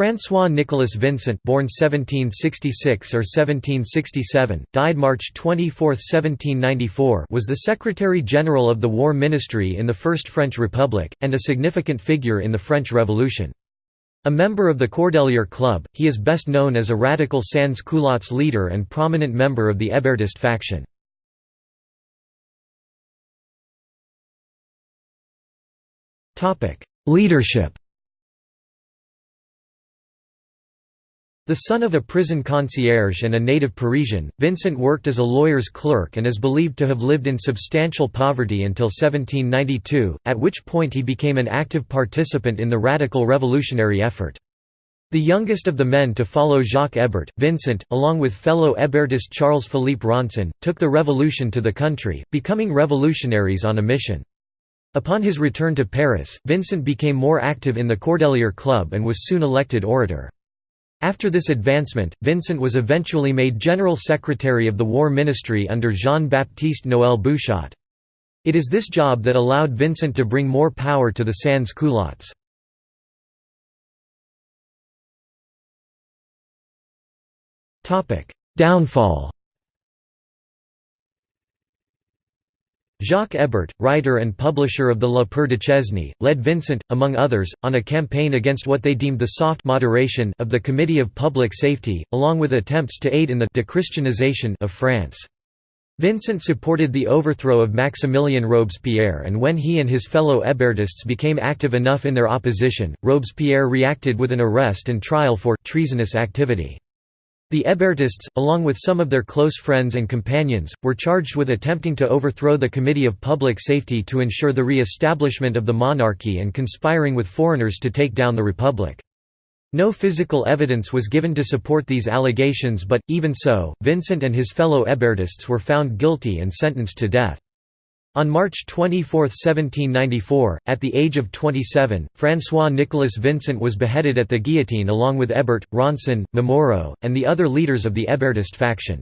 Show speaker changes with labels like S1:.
S1: François Nicolas Vincent born 1766 or 1767, died March 24, 1794 was the Secretary-General of the War Ministry in the First French Republic, and a significant figure in the French Revolution. A member of the Cordelier Club, he is best known as a radical sans-culottes leader and prominent member of the Hébertist faction. Leadership The son of a prison concierge and a native Parisian, Vincent worked as a lawyer's clerk and is believed to have lived in substantial poverty until 1792, at which point he became an active participant in the radical revolutionary effort. The youngest of the men to follow Jacques Hébert, Vincent, along with fellow Hébertist Charles-Philippe Ronsin, took the revolution to the country, becoming revolutionaries on a mission. Upon his return to Paris, Vincent became more active in the Cordelier Club and was soon elected orator. After this advancement, Vincent was eventually made General Secretary of the War Ministry under Jean-Baptiste Noël Bouchotte. It is this job that allowed Vincent to bring more power to the sans-culottes. Downfall Jacques Hébert, writer and publisher of the La Père Duchesne, led Vincent, among others, on a campaign against what they deemed the soft moderation of the Committee of Public Safety, along with attempts to aid in the dechristianization of France. Vincent supported the overthrow of Maximilien Robespierre and when he and his fellow Hébertists became active enough in their opposition, Robespierre reacted with an arrest and trial for «treasonous activity». The Hébertists, along with some of their close friends and companions, were charged with attempting to overthrow the Committee of Public Safety to ensure the re-establishment of the monarchy and conspiring with foreigners to take down the Republic. No physical evidence was given to support these allegations but, even so, Vincent and his fellow Hébertists were found guilty and sentenced to death. On March 24, 1794, at the age of 27, François-Nicolas Vincent was beheaded at the guillotine along with Hébert, Ronsin, Momoro, and the other leaders of the Hébertist faction.